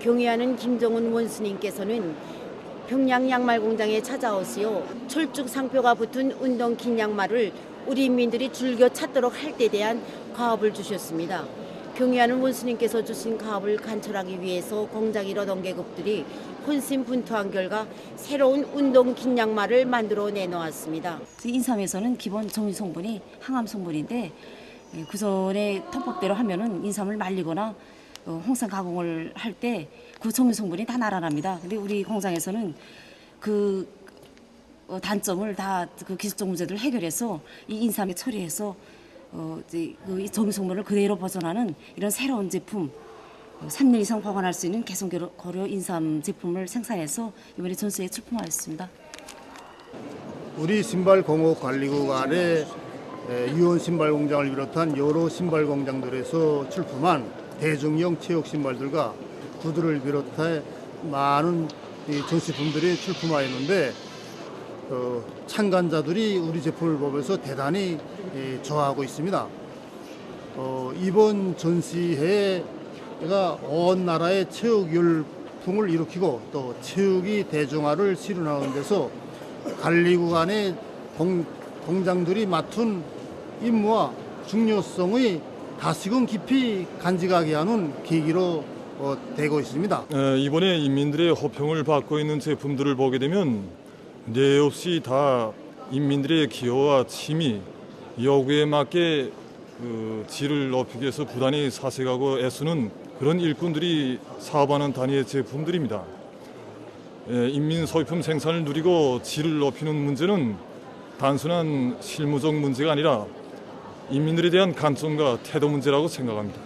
경의하는 김정은 원수님께서는 평양 양말 공장에 찾아오시오 철쭉 상표가 붙은 운동 긴 양말을 우리 인민들이 즐겨 찾도록 할 때에 대한 과업을 주셨습니다. 경의하는 원수님께서 주신 과업을 간철하기 위해서 공장 일어던 계급들이 혼신분투한 결과 새로운 운동 긴 양말을 만들어 내놓았습니다. 인삼에서는 기본 정유 성분이 항암 성분인데 구전의 통법대로 하면은 인삼을 말리거나 어, 홍삼 가공을 할 때그 정유 성분이 다 날아납니다. 근데 우리 공장에서는 그 어, 단점을 다 그 기술적 문제들을 해결해서 이 인삼에 처리해서 어, 이제 그 정유 성분을 그대로 벗어나는 이런 새로운 제품 어, 3년 이상 보관할 수 있는 개성 고려 인삼 제품을 생산해서 이번에 전시에 출품하였습니다. 우리 신발 공업 관리국 안에 에, 유원 신발 공장을 비롯한 여러 신발 공장들에서 출품한 대중형 체육 신발들과 구두를 비롯해 많은 이 전시품들이 출품하였는데 어, 참관자들이 우리 제품을 보면서 대단히 예, 좋아하고 있습니다. 어, 이번 전시회가 온 나라의 체육 열풍을 일으키고 또 체육이 대중화를 실현하는 데서 관리국 안의 공, 공장들이 맡은 임무와 중요성의 다시금 깊이 간직하게 하는 계기로 어, 되고 있습니다. 에, 이번에 인민들의 호평을 받고 있는 제품들을 보게 되면 네 없이 다 인민들의 기여와 취미, 요구에 맞게 그 질을 높이기 위해서 부단히 사색하고 애쓰는 그런 일꾼들이 사업하는 단위의 제품들입니다. 에, 인민 소비품 생산을 누리고 질을 높이는 문제는 단순한 실무적 문제가 아니라 인민들에 대한 관점과 태도 문제라고 생각합니다.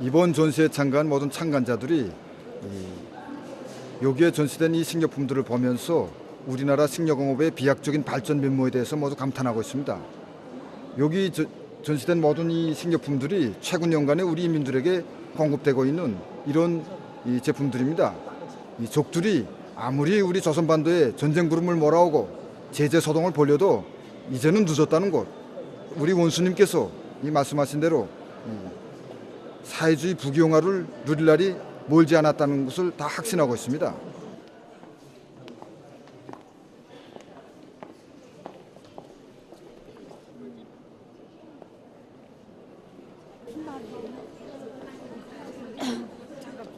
이번 전시에 참가한 모든 참관자들이 이 여기에 전시된 이 식료품들을 보면서 우리나라 식료공업의 비약적인 발전 면모에 대해서 모두 감탄하고 있습니다. 여기 저- 전시된 모든 이 식료품들이 최근 연간에 우리 인민들에게 공급되고 있는 이런 이 제품들입니다. 이 족들이 아무리 우리 조선반도에 전쟁 구름을 몰아오고 제재 소동을 벌려도 이제는 늦었다는 것. 우리 원수님께서 이 말씀하신 대로 사회주의 부귀영화를 누릴 날이 멀지 않았다는 것을 다 확신하고 있습니다.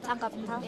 장갑 다?